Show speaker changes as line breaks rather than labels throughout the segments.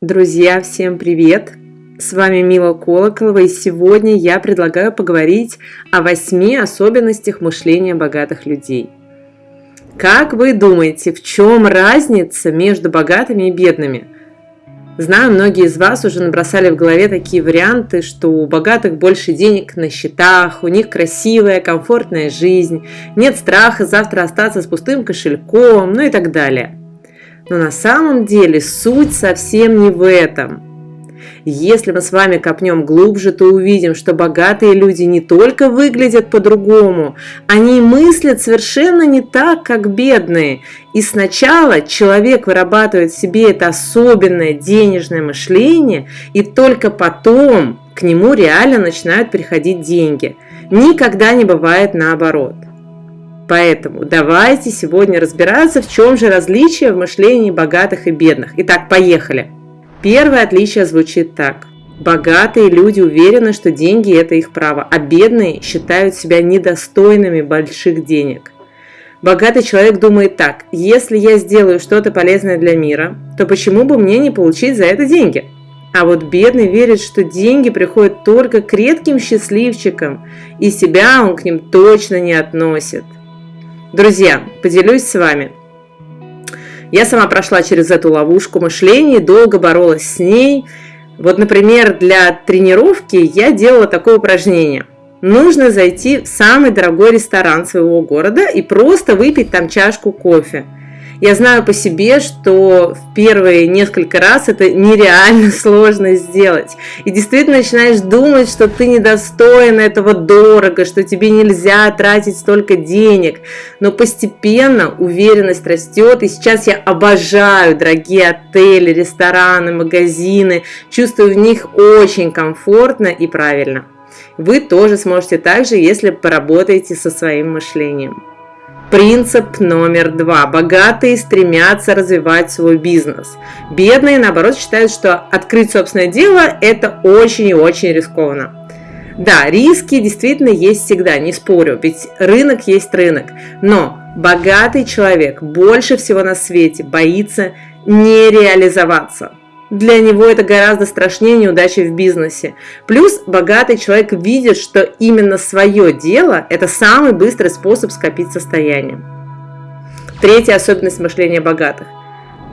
Друзья, всем привет! С вами Мила Колоколова, и сегодня я предлагаю поговорить о восьми особенностях мышления богатых людей. Как вы думаете, в чем разница между богатыми и бедными? Знаю, многие из вас уже набросали в голове такие варианты, что у богатых больше денег на счетах, у них красивая, комфортная жизнь, нет страха завтра остаться с пустым кошельком, ну и так далее. Но на самом деле суть совсем не в этом. Если мы с вами копнем глубже, то увидим, что богатые люди не только выглядят по-другому, они мыслят совершенно не так, как бедные. И сначала человек вырабатывает в себе это особенное денежное мышление, и только потом к нему реально начинают приходить деньги. Никогда не бывает наоборот. Поэтому давайте сегодня разбираться, в чем же различие в мышлении богатых и бедных. Итак, поехали. Первое отличие звучит так. Богатые люди уверены, что деньги – это их право, а бедные считают себя недостойными больших денег. Богатый человек думает так, если я сделаю что-то полезное для мира, то почему бы мне не получить за это деньги? А вот бедный верит, что деньги приходят только к редким счастливчикам, и себя он к ним точно не относит. Друзья, поделюсь с вами. Я сама прошла через эту ловушку мышления, долго боролась с ней. Вот, например, для тренировки я делала такое упражнение. Нужно зайти в самый дорогой ресторан своего города и просто выпить там чашку кофе – я знаю по себе, что в первые несколько раз это нереально сложно сделать. И действительно начинаешь думать, что ты недостоин этого дорого, что тебе нельзя тратить столько денег. Но постепенно уверенность растет, и сейчас я обожаю дорогие отели, рестораны, магазины, чувствую в них очень комфортно и правильно. Вы тоже сможете так же, если поработаете со своим мышлением. Принцип номер два. Богатые стремятся развивать свой бизнес. Бедные, наоборот, считают, что открыть собственное дело – это очень и очень рискованно. Да, риски действительно есть всегда, не спорю, ведь рынок есть рынок. Но богатый человек больше всего на свете боится не реализоваться. Для него это гораздо страшнее неудачи в бизнесе. Плюс богатый человек видит, что именно свое дело – это самый быстрый способ скопить состояние. Третья особенность мышления богатых.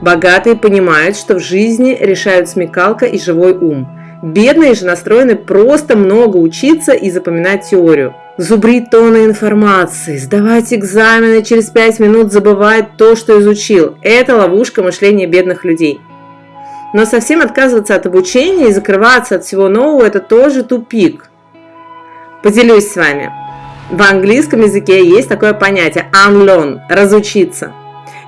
Богатые понимают, что в жизни решают смекалка и живой ум. Бедные же настроены просто много учиться и запоминать теорию. Зубрить тонны информации, сдавать экзамены, через 5 минут забывать то, что изучил. Это ловушка мышления бедных людей. Но совсем отказываться от обучения и закрываться от всего нового – это тоже тупик. Поделюсь с вами. В английском языке есть такое понятие unlearn – разучиться.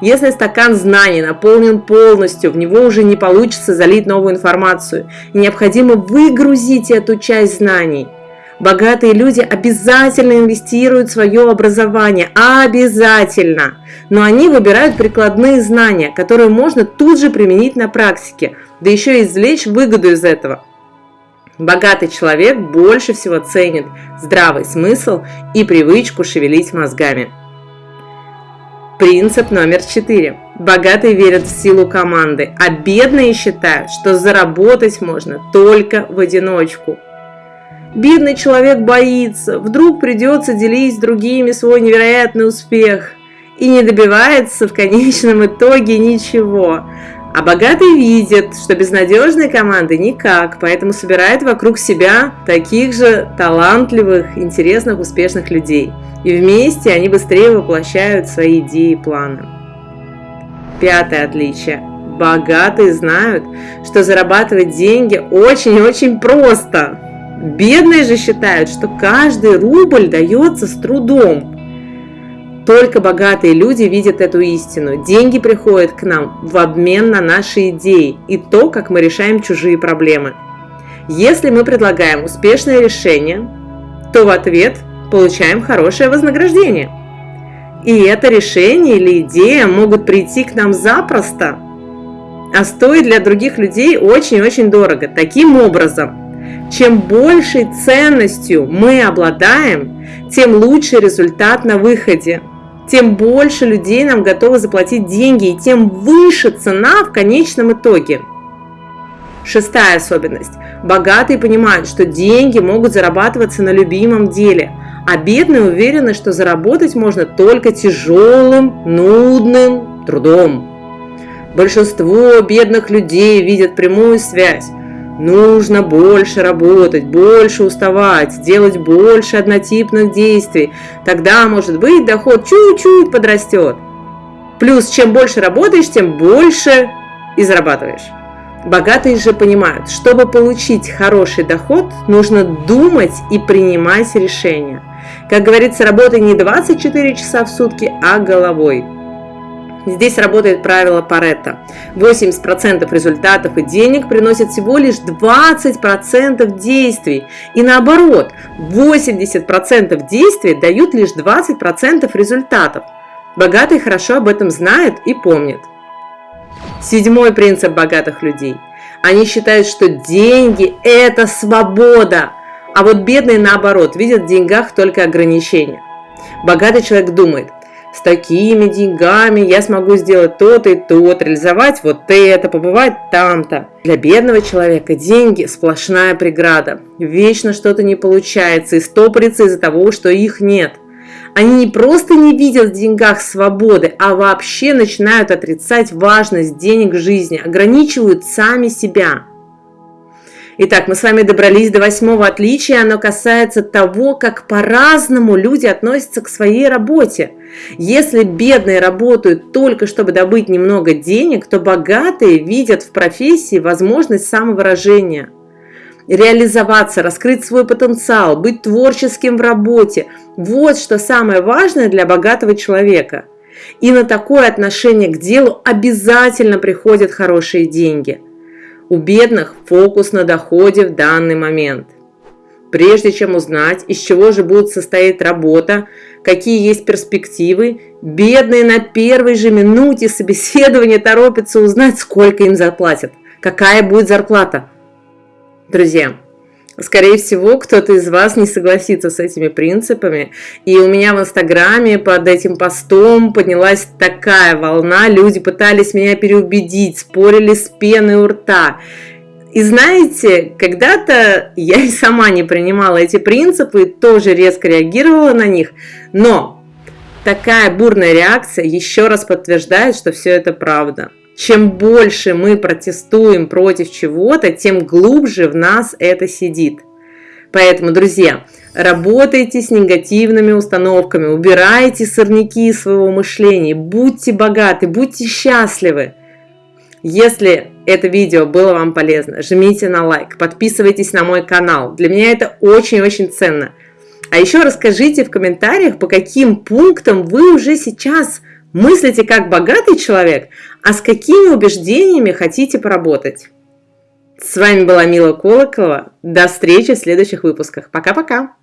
Если стакан знаний наполнен полностью, в него уже не получится залить новую информацию. необходимо выгрузить эту часть знаний – Богатые люди обязательно инвестируют в свое образование, обязательно. Но они выбирают прикладные знания, которые можно тут же применить на практике, да еще и извлечь выгоду из этого. Богатый человек больше всего ценит здравый смысл и привычку шевелить мозгами. Принцип номер четыре. Богатые верят в силу команды, а бедные считают, что заработать можно только в одиночку – Бедный человек боится, вдруг придется делить с другими свой невероятный успех и не добивается в конечном итоге ничего. А богатый видит, что без надежной команды никак, поэтому собирает вокруг себя таких же талантливых, интересных, успешных людей. И вместе они быстрее воплощают свои идеи и планы. Пятое отличие. Богатые знают, что зарабатывать деньги очень-очень просто. Бедные же считают, что каждый рубль дается с трудом. Только богатые люди видят эту истину. Деньги приходят к нам в обмен на наши идеи и то, как мы решаем чужие проблемы. Если мы предлагаем успешное решение, то в ответ получаем хорошее вознаграждение. И это решение или идея могут прийти к нам запросто, а стоит для других людей очень-очень дорого. Таким образом, чем большей ценностью мы обладаем, тем лучше результат на выходе. Тем больше людей нам готовы заплатить деньги, и тем выше цена в конечном итоге. Шестая особенность. Богатые понимают, что деньги могут зарабатываться на любимом деле, а бедные уверены, что заработать можно только тяжелым, нудным трудом. Большинство бедных людей видят прямую связь. Нужно больше работать, больше уставать, делать больше однотипных действий. Тогда, может быть, доход чуть-чуть подрастет. Плюс, чем больше работаешь, тем больше и зарабатываешь. Богатые же понимают, чтобы получить хороший доход, нужно думать и принимать решения. Как говорится, работай не 24 часа в сутки, а головой. Здесь работает правило Паретта. 80% результатов и денег приносят всего лишь 20% действий. И наоборот, 80% действий дают лишь 20% результатов. Богатые хорошо об этом знают и помнят. Седьмой принцип богатых людей. Они считают, что деньги – это свобода, а вот бедные, наоборот, видят в деньгах только ограничения. Богатый человек думает, с такими деньгами я смогу сделать то-то и то-то, реализовать вот это, побывать там-то. Для бедного человека деньги – сплошная преграда. Вечно что-то не получается и стопорится из-за того, что их нет – они не просто не видят в деньгах свободы, а вообще начинают отрицать важность денег в жизни, ограничивают сами себя. Итак, мы с вами добрались до восьмого отличия. Оно касается того, как по-разному люди относятся к своей работе. Если бедные работают только, чтобы добыть немного денег, то богатые видят в профессии возможность самовыражения – реализоваться, раскрыть свой потенциал, быть творческим в работе. Вот что самое важное для богатого человека. И на такое отношение к делу обязательно приходят хорошие деньги. У бедных фокус на доходе в данный момент. Прежде чем узнать, из чего же будет состоять работа, какие есть перспективы, бедные на первой же минуте собеседования торопятся узнать, сколько им заплатят, какая будет зарплата – Друзья, Скорее всего, кто-то из вас не согласится с этими принципами. И у меня в Инстаграме под этим постом поднялась такая волна. Люди пытались меня переубедить, спорили с пеной у рта. И знаете, когда-то я и сама не принимала эти принципы, тоже резко реагировала на них. Но такая бурная реакция еще раз подтверждает, что все это правда чем больше мы протестуем против чего-то, тем глубже в нас это сидит. Поэтому, друзья, работайте с негативными установками, убирайте сорняки из своего мышления, будьте богаты, будьте счастливы. Если это видео было вам полезно, жмите на лайк, подписывайтесь на мой канал. Для меня это очень-очень ценно. А еще расскажите в комментариях, по каким пунктам вы уже сейчас мыслите как богатый человек, а с какими убеждениями хотите поработать. С вами была Мила Колоколова. До встречи в следующих выпусках. Пока-пока!